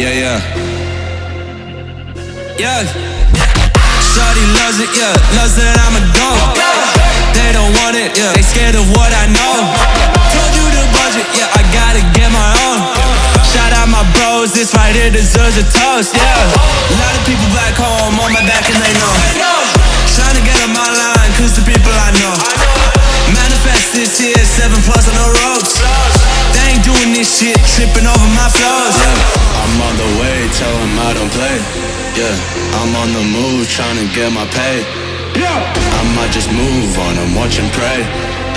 Yeah, yeah. Yeah. Shorty loves it, yeah. Loves that I'm a go. They don't want it, yeah. They scared of what I know. Told you the budget, yeah. I gotta get my own. Shout out my bros, this right here deserves a toast, yeah. A lot of people back home on my back and they know. Trying to get on my line, cause the people I know. Manifest this here, seven plus on the ropes. They ain't doing this shit, tripping over my flows. On the move, trying to get my pay. Yeah. I might just move on and watch and pray.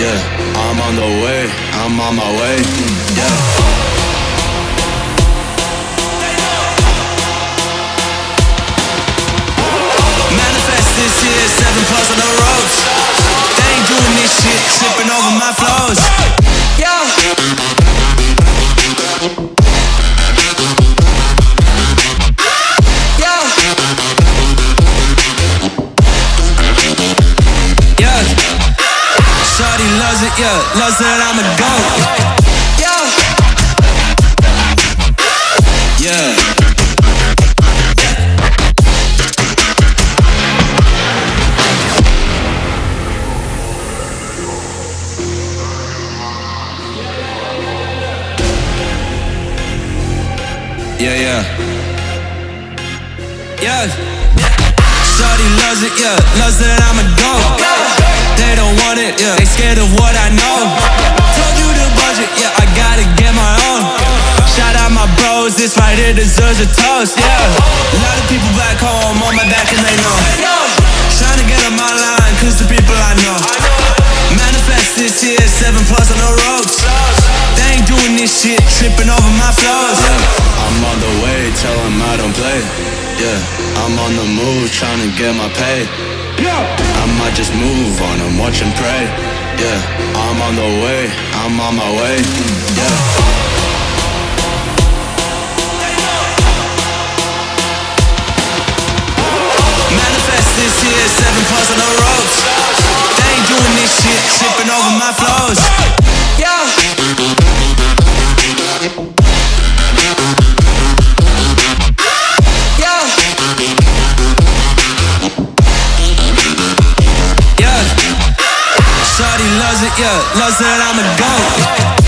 Yeah, I'm on the way, I'm on my way. Yeah. Yeah. Loves that I'm a goat. Yeah. Yeah. Yeah, yeah. Yeah. Shorty loves it, yeah. Loves that I'm a go. They don't want it, yeah. They scared of what I know. Told you the budget, yeah. I gotta get my own. Shout out my bros, this right here deserves a toast, yeah. A lot of people back home on my back and they know. Trying to get on my line, cause the people I know. Manifest this here, seven plus on the ropes. They ain't doing this shit, tripping over my flows. I'm on the way, tell them I don't play. Yeah, I'm on the move, trying to get my pay. Yeah. I might just move on and watch and pray. Yeah, I'm on the way, I'm on my way. Yeah. Manifest this here, seven plus on oh. the Yeah. Loves that I'm a goat.